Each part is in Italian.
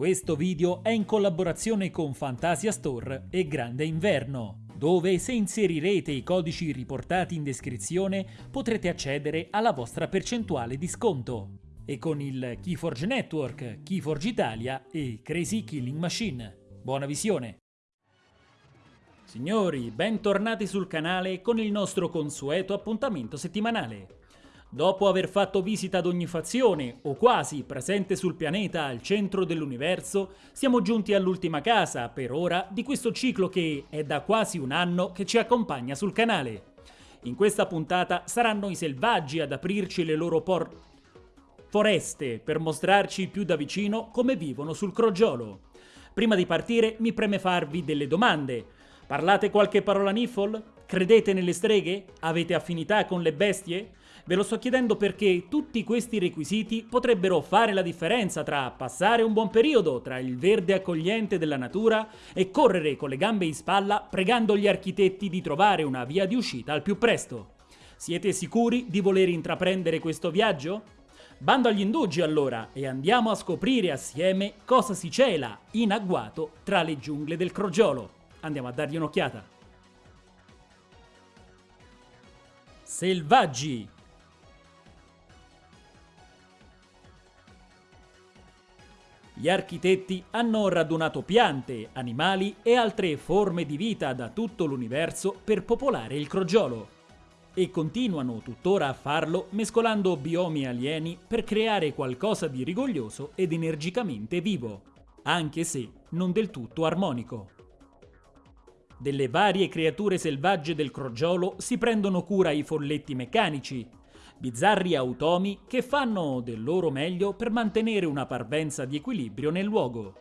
Questo video è in collaborazione con Fantasia Store e Grande Inverno, dove se inserirete i codici riportati in descrizione potrete accedere alla vostra percentuale di sconto. E con il Keyforge Network, Keyforge Italia e Crazy Killing Machine. Buona visione! Signori, bentornati sul canale con il nostro consueto appuntamento settimanale. Dopo aver fatto visita ad ogni fazione, o quasi, presente sul pianeta al centro dell'universo, siamo giunti all'ultima casa, per ora, di questo ciclo che è da quasi un anno che ci accompagna sul canale. In questa puntata saranno i selvaggi ad aprirci le loro por... foreste per mostrarci più da vicino come vivono sul crogiolo. Prima di partire mi preme farvi delle domande. Parlate qualche parola niffle? Credete nelle streghe? Avete affinità con le bestie? Ve lo sto chiedendo perché tutti questi requisiti potrebbero fare la differenza tra passare un buon periodo tra il verde accogliente della natura e correre con le gambe in spalla pregando gli architetti di trovare una via di uscita al più presto. Siete sicuri di voler intraprendere questo viaggio? Bando agli indugi allora e andiamo a scoprire assieme cosa si cela in agguato tra le giungle del crogiolo. Andiamo a dargli un'occhiata. Selvaggi Gli architetti hanno radunato piante, animali e altre forme di vita da tutto l'universo per popolare il crogiolo. E continuano tuttora a farlo mescolando biomi alieni per creare qualcosa di rigoglioso ed energicamente vivo, anche se non del tutto armonico. Delle varie creature selvagge del crogiolo si prendono cura i folletti meccanici, bizzarri automi che fanno del loro meglio per mantenere una parvenza di equilibrio nel luogo.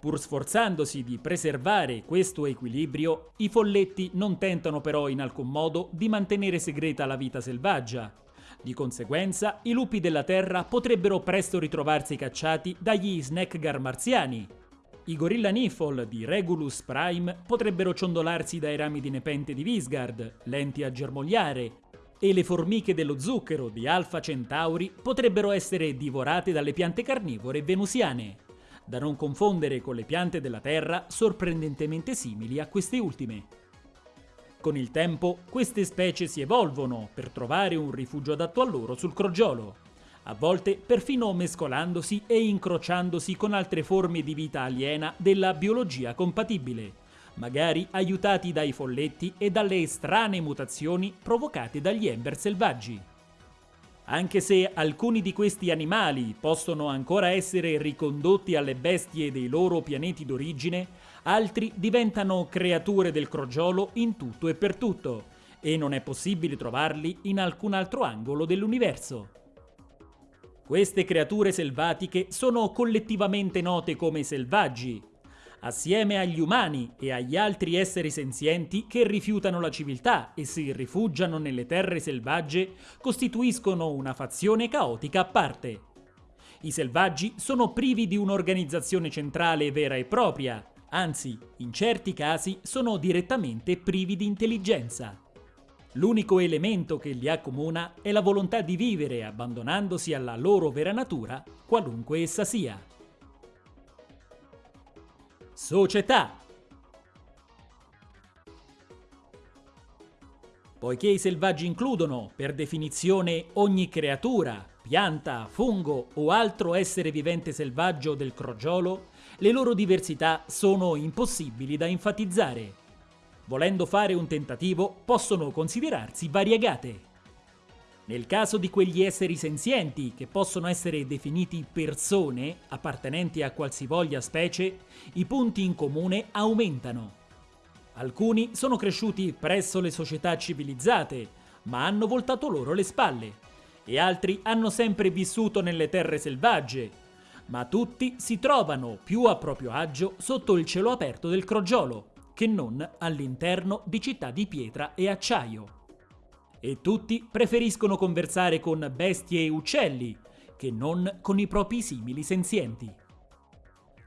Pur sforzandosi di preservare questo equilibrio, i folletti non tentano però in alcun modo di mantenere segreta la vita selvaggia. Di conseguenza, i lupi della Terra potrebbero presto ritrovarsi cacciati dagli snackgar marziani. I gorilla Niffle di Regulus Prime potrebbero ciondolarsi dai rami di nepente di Visgard, lenti a germogliare, e le formiche dello zucchero di Alpha Centauri potrebbero essere divorate dalle piante carnivore venusiane, da non confondere con le piante della Terra sorprendentemente simili a queste ultime. Con il tempo queste specie si evolvono per trovare un rifugio adatto a loro sul crogiolo, a volte perfino mescolandosi e incrociandosi con altre forme di vita aliena della biologia compatibile magari aiutati dai folletti e dalle strane mutazioni provocate dagli ember selvaggi. Anche se alcuni di questi animali possono ancora essere ricondotti alle bestie dei loro pianeti d'origine, altri diventano creature del crogiolo in tutto e per tutto, e non è possibile trovarli in alcun altro angolo dell'universo. Queste creature selvatiche sono collettivamente note come selvaggi, assieme agli umani e agli altri esseri senzienti che rifiutano la civiltà e si rifugiano nelle terre selvagge, costituiscono una fazione caotica a parte. I selvaggi sono privi di un'organizzazione centrale vera e propria, anzi, in certi casi sono direttamente privi di intelligenza. L'unico elemento che li accomuna è la volontà di vivere abbandonandosi alla loro vera natura, qualunque essa sia. Società. Poiché i selvaggi includono, per definizione, ogni creatura, pianta, fungo o altro essere vivente selvaggio del crogiolo, le loro diversità sono impossibili da enfatizzare. Volendo fare un tentativo, possono considerarsi variegate. Nel caso di quegli esseri senzienti, che possono essere definiti persone appartenenti a qualsivoglia specie, i punti in comune aumentano. Alcuni sono cresciuti presso le società civilizzate, ma hanno voltato loro le spalle, e altri hanno sempre vissuto nelle terre selvagge, ma tutti si trovano più a proprio agio sotto il cielo aperto del crogiolo, che non all'interno di città di pietra e acciaio e tutti preferiscono conversare con bestie e uccelli che non con i propri simili senzienti.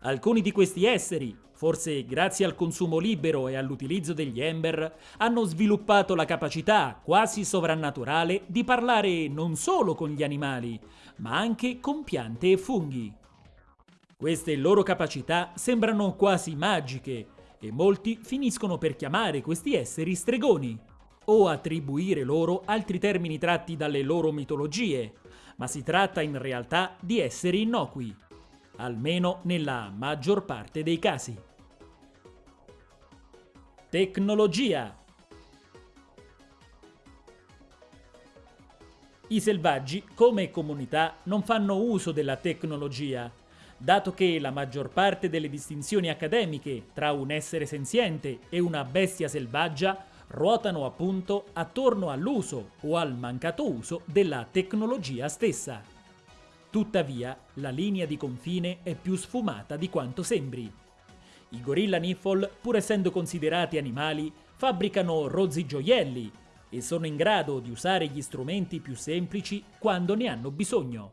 Alcuni di questi esseri, forse grazie al consumo libero e all'utilizzo degli ember, hanno sviluppato la capacità quasi sovrannaturale di parlare non solo con gli animali, ma anche con piante e funghi. Queste loro capacità sembrano quasi magiche e molti finiscono per chiamare questi esseri stregoni o attribuire loro altri termini tratti dalle loro mitologie, ma si tratta in realtà di esseri innocui, almeno nella maggior parte dei casi. Tecnologia I selvaggi, come comunità, non fanno uso della tecnologia, dato che la maggior parte delle distinzioni accademiche tra un essere senziente e una bestia selvaggia ruotano appunto attorno all'uso o al mancato uso della tecnologia stessa. Tuttavia, la linea di confine è più sfumata di quanto sembri. I gorilla niffle, pur essendo considerati animali, fabbricano rozzi gioielli e sono in grado di usare gli strumenti più semplici quando ne hanno bisogno.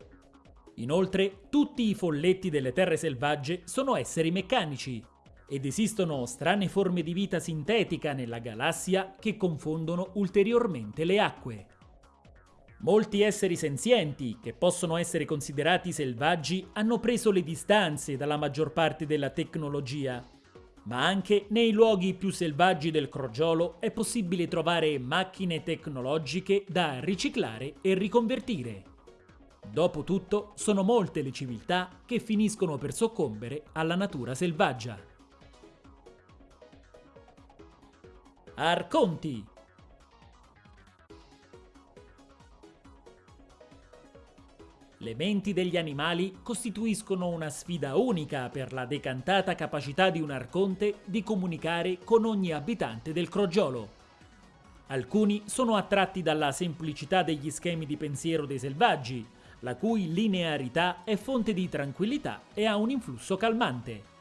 Inoltre, tutti i folletti delle terre selvagge sono esseri meccanici ed esistono strane forme di vita sintetica nella galassia che confondono ulteriormente le acque. Molti esseri senzienti, che possono essere considerati selvaggi, hanno preso le distanze dalla maggior parte della tecnologia, ma anche nei luoghi più selvaggi del crogiolo è possibile trovare macchine tecnologiche da riciclare e riconvertire. Dopotutto, sono molte le civiltà che finiscono per soccombere alla natura selvaggia. Arconti Le menti degli animali costituiscono una sfida unica per la decantata capacità di un arconte di comunicare con ogni abitante del crogiolo. Alcuni sono attratti dalla semplicità degli schemi di pensiero dei selvaggi, la cui linearità è fonte di tranquillità e ha un influsso calmante.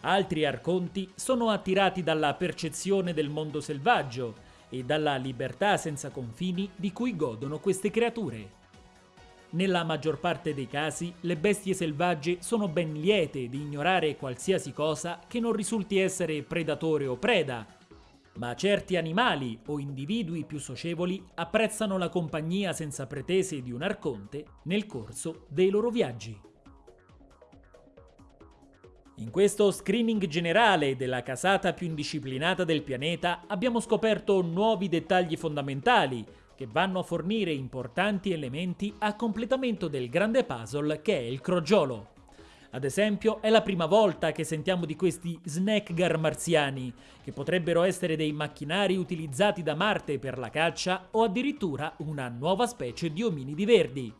Altri arconti sono attirati dalla percezione del mondo selvaggio e dalla libertà senza confini di cui godono queste creature. Nella maggior parte dei casi, le bestie selvagge sono ben liete di ignorare qualsiasi cosa che non risulti essere predatore o preda, ma certi animali o individui più socievoli apprezzano la compagnia senza pretese di un arconte nel corso dei loro viaggi. In questo screening generale della casata più indisciplinata del pianeta abbiamo scoperto nuovi dettagli fondamentali che vanno a fornire importanti elementi a completamento del grande puzzle che è il crogiolo. Ad esempio, è la prima volta che sentiamo di questi snackgar marziani, che potrebbero essere dei macchinari utilizzati da Marte per la caccia o addirittura una nuova specie di ominidi verdi.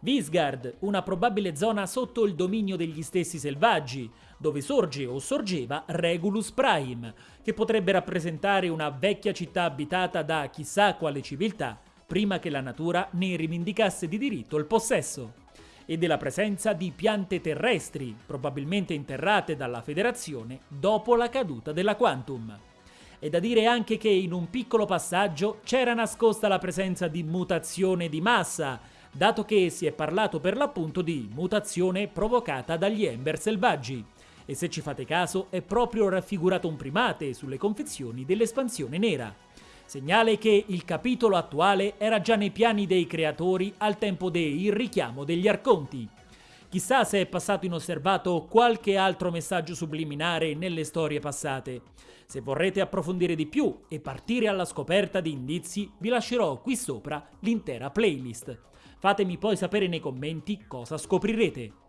Visgard, una probabile zona sotto il dominio degli stessi selvaggi, dove sorge o sorgeva Regulus Prime, che potrebbe rappresentare una vecchia città abitata da chissà quale civiltà, prima che la natura ne rivendicasse di diritto il possesso, e della presenza di piante terrestri, probabilmente interrate dalla Federazione dopo la caduta della Quantum. È da dire anche che in un piccolo passaggio c'era nascosta la presenza di mutazione di massa, dato che si è parlato per l'appunto di mutazione provocata dagli Ember selvaggi. E se ci fate caso è proprio raffigurato un primate sulle confezioni dell'espansione nera. Segnale che il capitolo attuale era già nei piani dei creatori al tempo del richiamo degli arconti. Chissà se è passato inosservato qualche altro messaggio subliminare nelle storie passate. Se vorrete approfondire di più e partire alla scoperta di indizi, vi lascerò qui sopra l'intera playlist. Fatemi poi sapere nei commenti cosa scoprirete.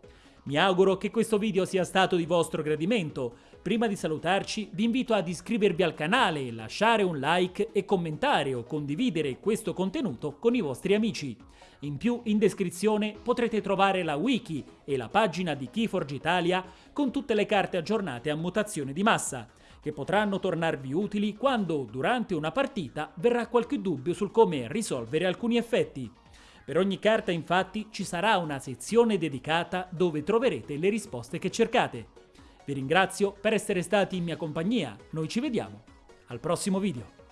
Mi auguro che questo video sia stato di vostro gradimento. Prima di salutarci vi invito ad iscrivervi al canale, lasciare un like e commentare o condividere questo contenuto con i vostri amici. In più in descrizione potrete trovare la wiki e la pagina di Keyforge Italia con tutte le carte aggiornate a mutazione di massa, che potranno tornarvi utili quando durante una partita verrà qualche dubbio sul come risolvere alcuni effetti. Per ogni carta infatti ci sarà una sezione dedicata dove troverete le risposte che cercate. Vi ringrazio per essere stati in mia compagnia, noi ci vediamo al prossimo video.